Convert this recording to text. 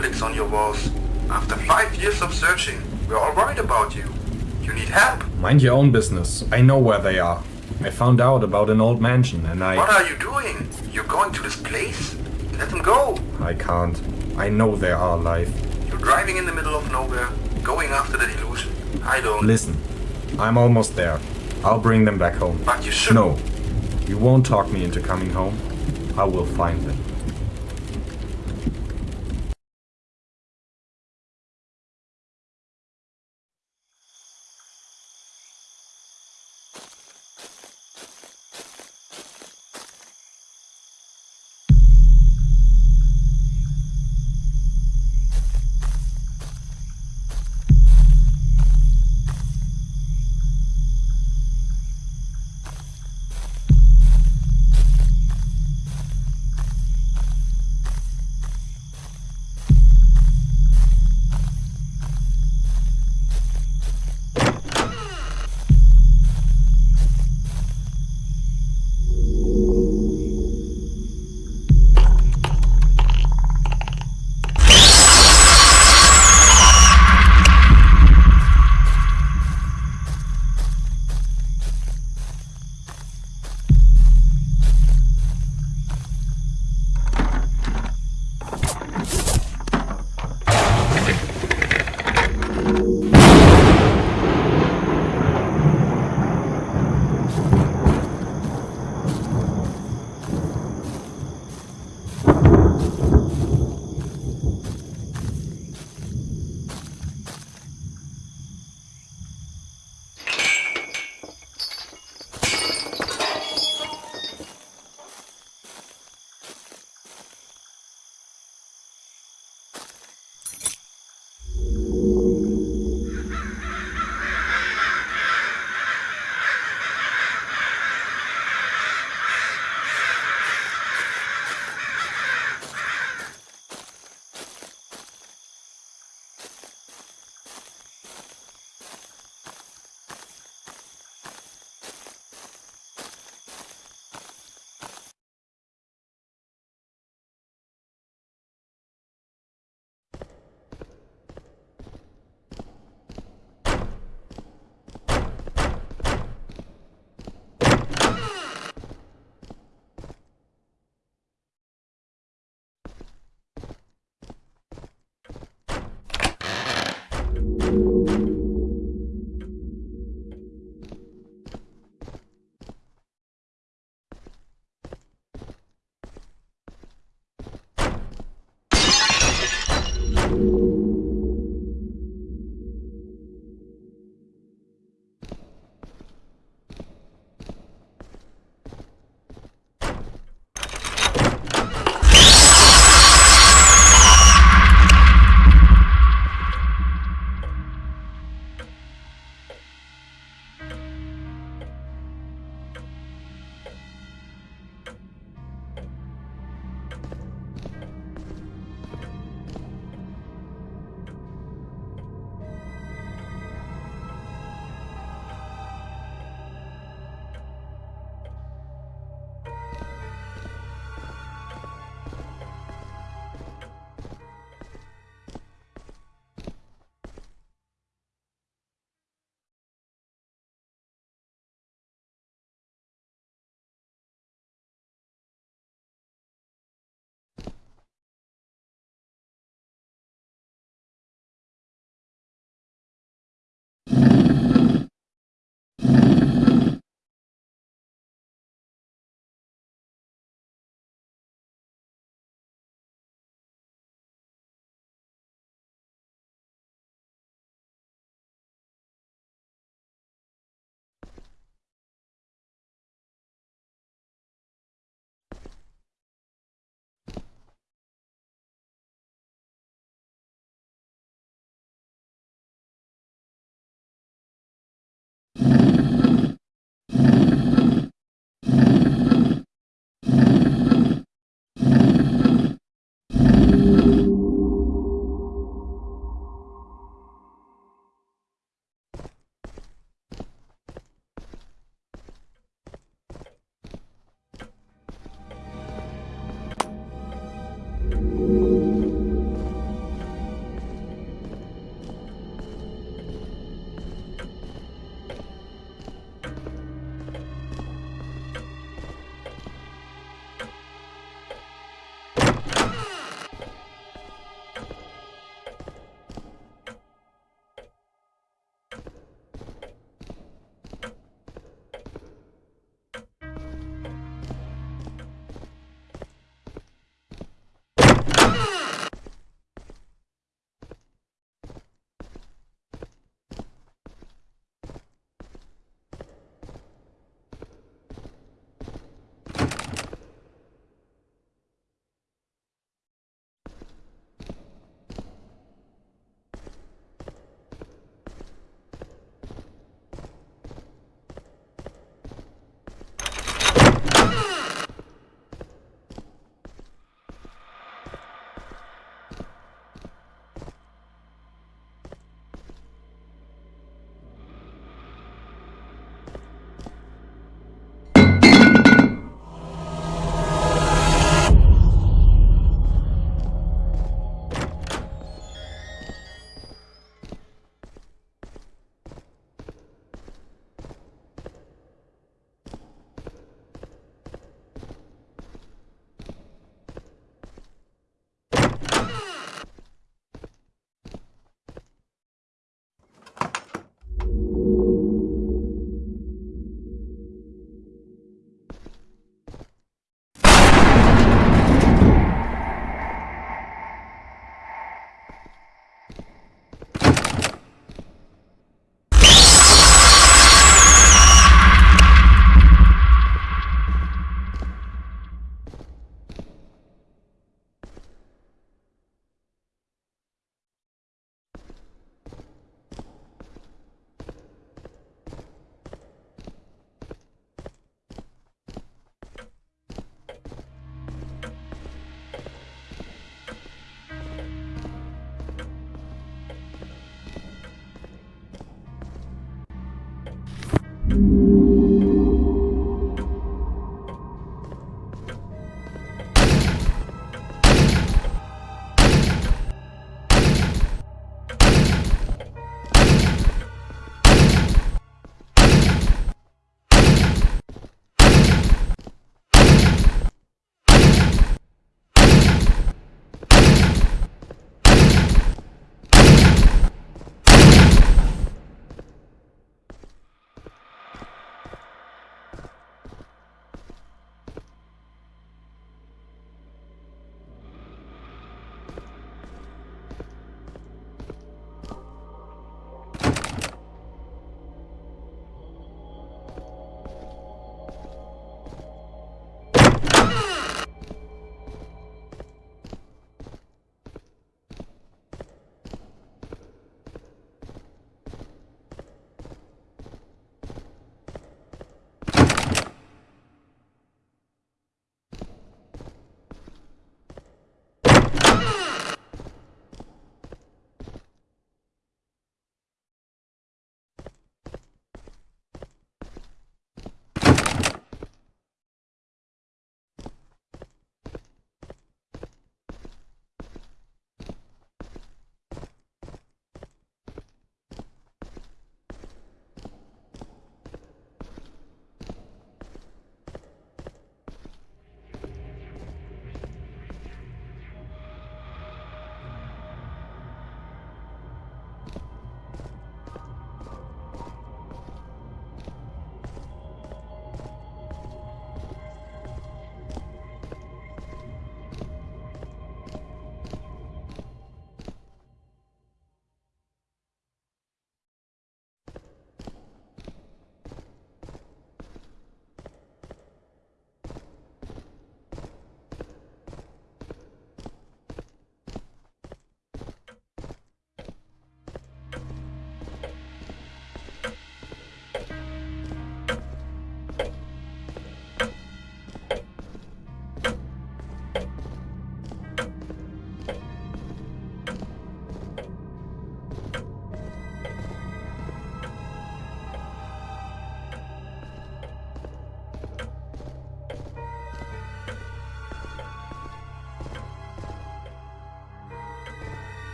on your walls. After five years of searching, we're all worried about you. You need help. Mind your own business. I know where they are. I found out about an old mansion and I... What are you doing? You're going to this place? Let them go. I can't. I know they are alive. You're driving in the middle of nowhere, going after the delusion. I don't. Listen, I'm almost there. I'll bring them back home. But you should. No, you won't talk me into coming home. I will find them. You